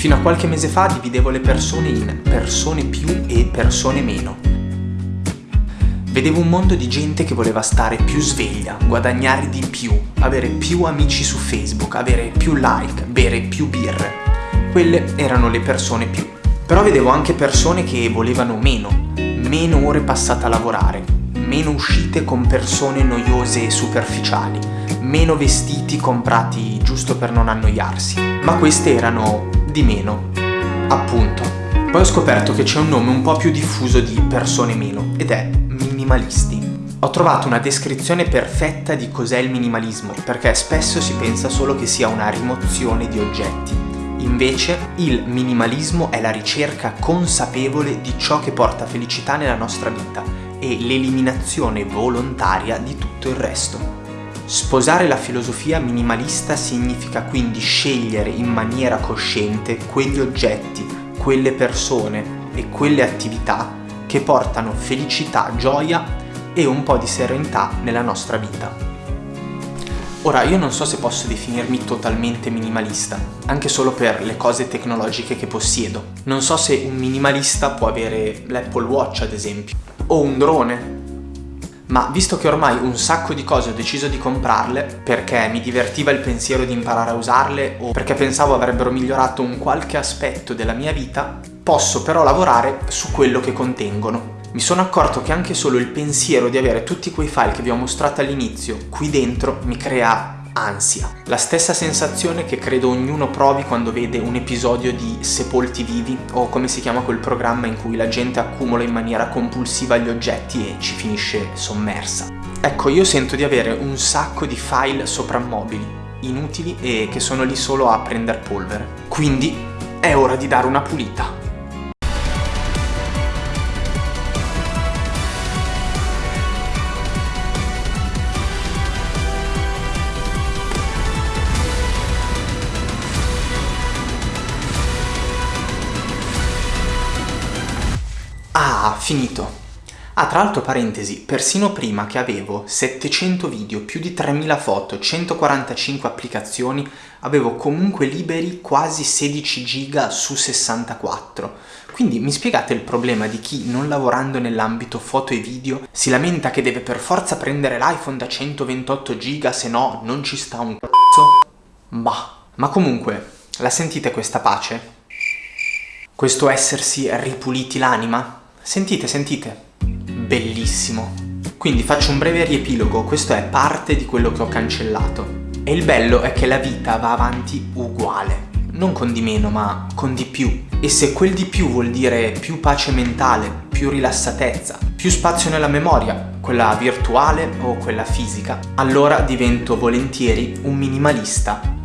Fino a qualche mese fa dividevo le persone in persone più e persone meno. Vedevo un mondo di gente che voleva stare più sveglia, guadagnare di più, avere più amici su Facebook, avere più like, bere più birre. Quelle erano le persone più. Però vedevo anche persone che volevano meno, meno ore passate a lavorare, meno uscite con persone noiose e superficiali, meno vestiti comprati giusto per non annoiarsi. Ma queste erano di meno, appunto. Poi ho scoperto che c'è un nome un po' più diffuso di persone meno, ed è minimalisti. Ho trovato una descrizione perfetta di cos'è il minimalismo, perché spesso si pensa solo che sia una rimozione di oggetti. Invece, il minimalismo è la ricerca consapevole di ciò che porta felicità nella nostra vita e l'eliminazione volontaria di tutto il resto. Sposare la filosofia minimalista significa quindi scegliere in maniera cosciente quegli oggetti, quelle persone e quelle attività che portano felicità, gioia e un po' di serenità nella nostra vita. Ora, io non so se posso definirmi totalmente minimalista, anche solo per le cose tecnologiche che possiedo. Non so se un minimalista può avere l'Apple Watch, ad esempio, o un drone. Ma visto che ormai un sacco di cose ho deciso di comprarle perché mi divertiva il pensiero di imparare a usarle o perché pensavo avrebbero migliorato un qualche aspetto della mia vita, posso però lavorare su quello che contengono. Mi sono accorto che anche solo il pensiero di avere tutti quei file che vi ho mostrato all'inizio qui dentro mi crea ansia. La stessa sensazione che credo ognuno provi quando vede un episodio di Sepolti Vivi o come si chiama quel programma in cui la gente accumula in maniera compulsiva gli oggetti e ci finisce sommersa. Ecco, io sento di avere un sacco di file soprammobili, inutili e che sono lì solo a prendere polvere. Quindi è ora di dare una pulita. Ah, finito. Ah, tra l'altro parentesi, persino prima che avevo 700 video, più di 3000 foto, 145 applicazioni, avevo comunque liberi quasi 16 giga su 64. Quindi mi spiegate il problema di chi, non lavorando nell'ambito foto e video, si lamenta che deve per forza prendere l'iPhone da 128 giga, se no non ci sta un cazzo? Bah, ma comunque, la sentite questa pace? Questo essersi ripuliti l'anima? Sentite, sentite. Bellissimo. Quindi faccio un breve riepilogo, questo è parte di quello che ho cancellato. E il bello è che la vita va avanti uguale. Non con di meno, ma con di più. E se quel di più vuol dire più pace mentale, più rilassatezza, più spazio nella memoria, quella virtuale o quella fisica, allora divento volentieri un minimalista